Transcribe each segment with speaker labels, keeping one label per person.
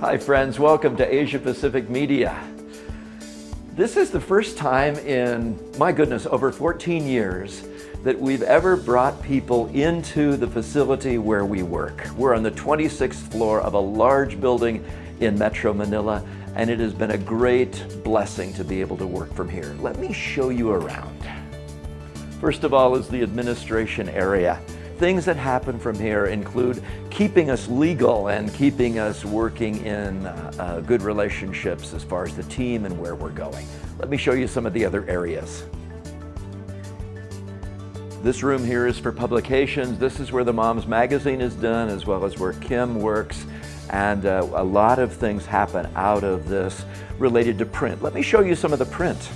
Speaker 1: Hi friends, welcome to Asia Pacific Media. This is the first time in, my goodness, over 14 years that we've ever brought people into the facility where we work. We're on the 26th floor of a large building in Metro Manila and it has been a great blessing to be able to work from here. Let me show you around. First of all is the administration area. Things that happen from here include keeping us legal and keeping us working in uh, uh, good relationships as far as the team and where we're going. Let me show you some of the other areas. This room here is for publications. This is where the Moms Magazine is done as well as where Kim works and uh, a lot of things happen out of this related to print. Let me show you some of the print.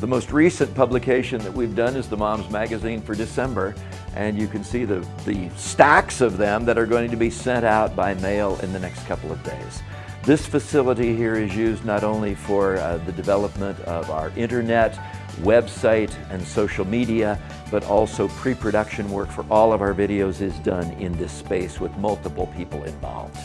Speaker 1: The most recent publication that we've done is the Moms Magazine for December, and you can see the, the stacks of them that are going to be sent out by mail in the next couple of days. This facility here is used not only for uh, the development of our internet, website, and social media, but also pre-production work for all of our videos is done in this space with multiple people involved.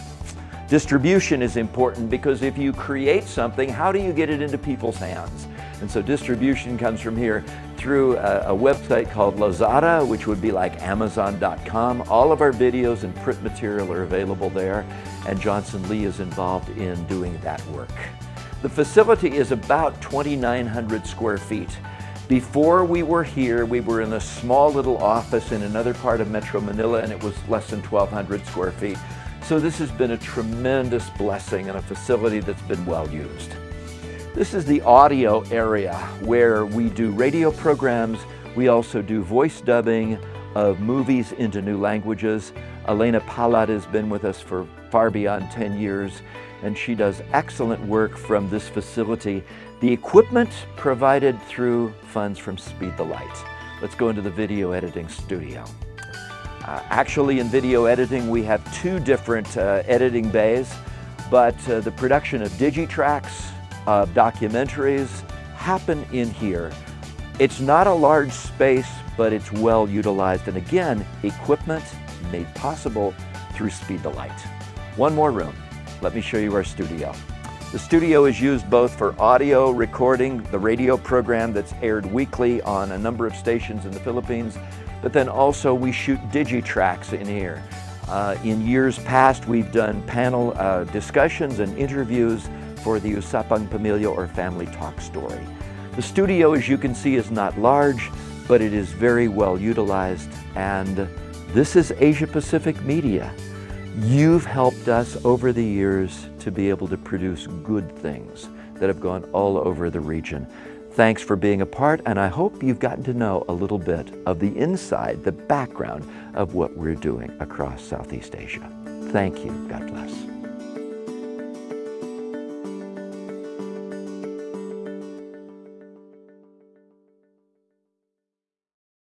Speaker 1: Distribution is important because if you create something, how do you get it into people's hands? And so distribution comes from here through a, a website called Lazada, which would be like Amazon.com. All of our videos and print material are available there, and Johnson Lee is involved in doing that work. The facility is about 2,900 square feet. Before we were here, we were in a small little office in another part of Metro Manila, and it was less than 1,200 square feet. So this has been a tremendous blessing and a facility that's been well used. This is the audio area where we do radio programs. We also do voice dubbing of movies into new languages. Elena Palad has been with us for far beyond 10 years and she does excellent work from this facility. The equipment provided through funds from Speed the Light. Let's go into the video editing studio. Uh, actually in video editing we have two different uh, editing bays but uh, the production of digitracks, uh, documentaries happen in here. It's not a large space, but it's well utilized. And again, equipment made possible through Speed the Light. One more room. Let me show you our studio. The studio is used both for audio recording, the radio program that's aired weekly on a number of stations in the Philippines, but then also we shoot digitracks in here. Uh, in years past, we've done panel uh, discussions and interviews for the Usapang Pamilya or Family Talk Story. The studio, as you can see, is not large, but it is very well utilized. And this is Asia Pacific Media. You've helped us over the years to be able to produce good things that have gone all over the region. Thanks for being a part, and I hope you've gotten to know a little bit of the inside, the background of what we're doing across Southeast Asia. Thank you. God bless.